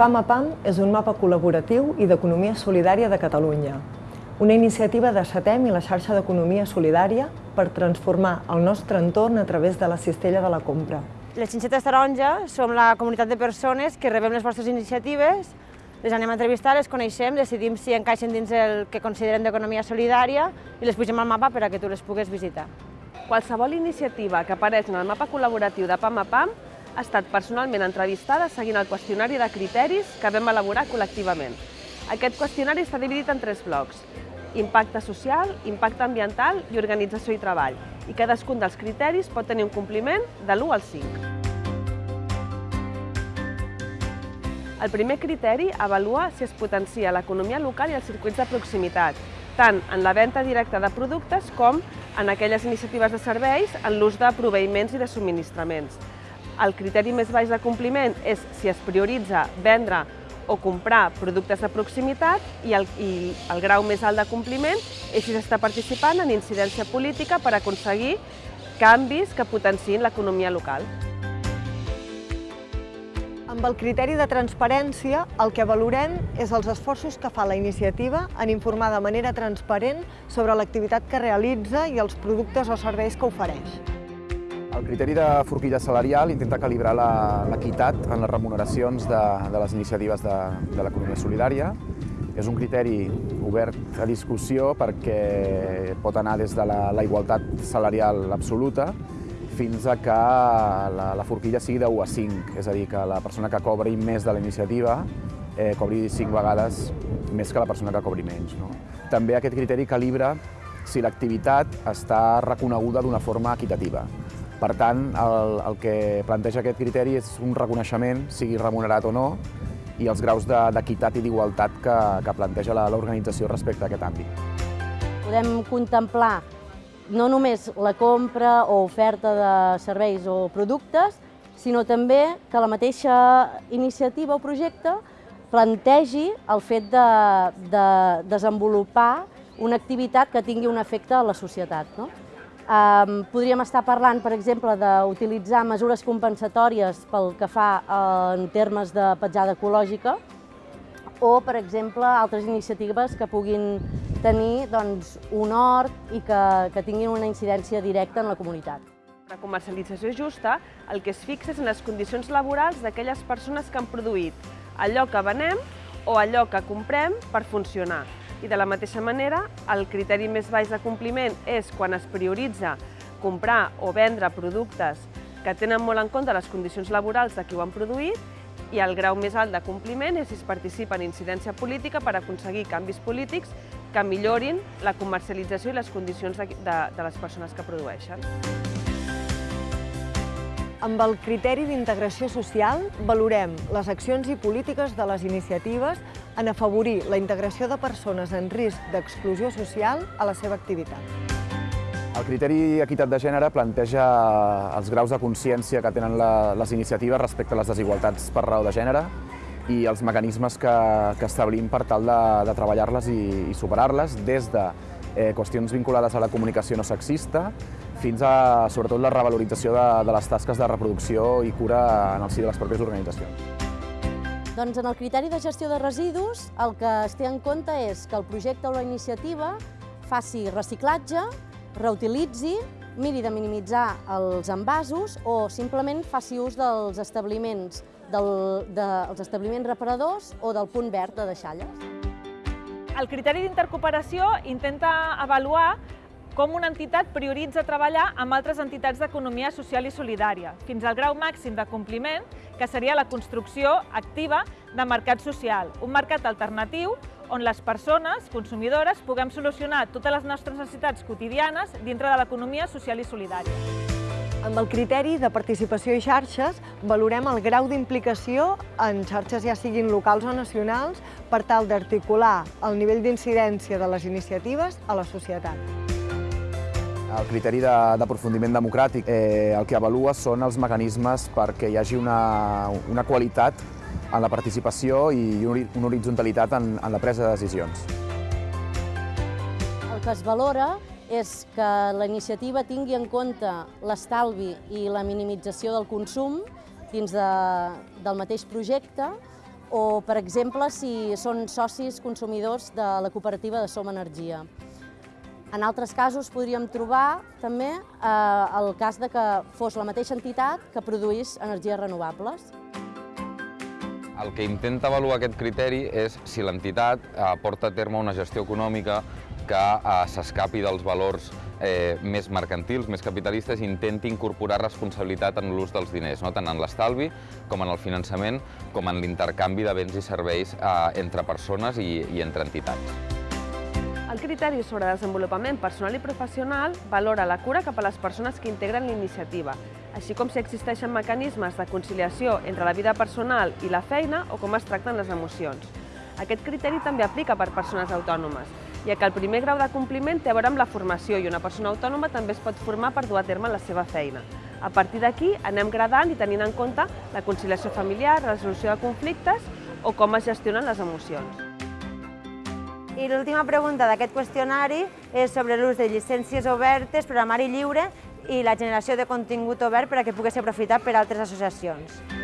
PAM a PAM és un mapa col·laboratiu i d'economia solidària de Catalunya, una iniciativa de SATEM i la xarxa d'economia solidària per transformar el nostre entorn a través de la cistella de la compra. Les Xinxetes Taronja som la comunitat de persones que rebem les vostres iniciatives, les anem a entrevistar, les coneixem, decidim si encaixen dins el que considerem d'economia solidària i les pugem al mapa per a que tu les pugues visitar. Qualsevol iniciativa que apareix en el mapa col·laboratiu de PAM a PAM ha estat personalment entrevistada seguint el qüestionari de criteris que vam elaborar col·lectivament. Aquest qüestionari està dividit en tres blocs, impacte social, impacte ambiental i organització i treball, i cadascun dels criteris pot tenir un compliment de l'1 al 5. El primer criteri avalua si es potencia l'economia local i els circuits de proximitat, tant en la venda directa de productes com en aquelles iniciatives de serveis en l'ús de proveïments i de subministraments. El criteri més baix de compliment és si es prioritza vendre o comprar productes de proximitat i el, i el grau més alt de compliment és si s'està participant en incidència política per aconseguir canvis que potenciïn l'economia local. Amb el criteri de transparència, el que valorem és els esforços que fa la iniciativa en informar de manera transparent sobre l'activitat que realitza i els productes o serveis que ofereix. El criteri de forquilla salarial intenta calibrar l'equitat en les remuneracions de, de les iniciatives de, de l'economia solidària. És un criteri obert a discussió perquè pot anar des de la, la igualtat salarial absoluta fins a que la, la forquilla sigui de 1 a 5, és a dir, que la persona que cobri més de la iniciativa eh, cobri 5 vegades més que la persona que cobri menys. No? També aquest criteri calibra si l'activitat està reconeguda d'una forma equitativa. Per tant, el, el que planteja aquest criteri és un reconeixement, sigui remunerat o no, i els graus d'equitat i d'igualtat que, que planteja l'organització respecte a aquest àmbit. Podem contemplar no només la compra o oferta de serveis o productes, sinó també que la mateixa iniciativa o projecte plantegi el fet de, de desenvolupar una activitat que tingui un efecte a la societat. No? Um, podríem estar parlant, per exemple, d'utilitzar mesures compensatòries pel que fa uh, en termes de petjada ecològica o, per exemple, altres iniciatives que puguin tenir doncs, un hort i que, que tinguin una incidència directa en la comunitat. La comercialització justa el que es fixa és en les condicions laborals d'aquelles persones que han produït allò que venem o allò que comprem per funcionar i de la mateixa manera, el criteri més baix de compliment és quan es prioritza comprar o vendre productes que tenen molt en compte les condicions laborals de qui ho han produït i el grau més alt de compliment és si es participa en incidència política per aconseguir canvis polítics que millorin la comercialització i les condicions de, de, de les persones que produeixen. Amb el criteri d'integració social valorem les accions i polítiques de les iniciatives en afavorir la integració de persones en risc d'exclusió social a la seva activitat. El criteri equitat de gènere planteja els graus de consciència que tenen la, les iniciatives respecte a les desigualtats per raó de gènere i els mecanismes que, que establim per tal de, de treballar-les i, i superar-les des de eh, qüestions vinculades a la comunicació no sexista fins a, sobretot, la revalorització de, de les tasques de reproducció i cura en el si de les pròpies organitzacions. Doncs en el criteri de gestió de residus el que es té en compte és que el projecte o la iniciativa faci reciclatge, reutilitzi, miri de minimitzar els envasos o simplement faci ús dels establiments, del, dels establiments reparadors o del punt verd de deixalles. El criteri d'intercooperació intenta avaluar com una entitat prioritza treballar amb altres entitats d'economia social i solidària, fins al grau màxim de compliment, que seria la construcció activa de mercat social, un mercat alternatiu on les persones, consumidores, puguem solucionar totes les nostres necessitats quotidianes dintre de l'economia social i solidària. Amb el criteri de participació i xarxes valorem el grau d'implicació en xarxes ja siguin locals o nacionals per tal d'articular el nivell d'incidència de les iniciatives a la societat. El criteri d'aprofundiment de, democràtic eh, el que avalua són els mecanismes perquè hi hagi una, una qualitat en la participació i una horitzontalitat en, en la presa de decisions. El que es valora és que la iniciativa tingui en compte l'estalvi i la minimització del consum dins de, del mateix projecte, o, per exemple, si són socis consumidors de la cooperativa de Som Energia. En altres casos podríem trobar també eh, el cas de que fos la mateixa entitat que produís energies renovables. El que intenta avaluar aquest criteri és si l'entitat eh, porta a terme una gestió econòmica que eh, s'escapi dels valors eh, més mercantils, més capitalistes, i intenti incorporar responsabilitat en l'ús dels diners, no? tant en l'estalvi com en el finançament, com en l'intercanvi de béns i serveis eh, entre persones i, i entre entitats. El criteri sobre desenvolupament personal i professional valora la cura cap a les persones que integren l'iniciativa, així com si existeixen mecanismes de conciliació entre la vida personal i la feina o com es tracten les emocions. Aquest criteri també aplica per persones autònomes, ja que el primer grau de compliment té a veure amb la formació i una persona autònoma també es pot formar per dur a terme la seva feina. A partir d'aquí anem gradant i tenint en compte la conciliació familiar, la resolució de conflictes o com es gestionen les emocions. I l'última pregunta d'aquest qüestionari és sobre l'ús de llicències obertes, programari lliure i la generació de contingut obert per a que pugui ser aprofitat per altres associacions.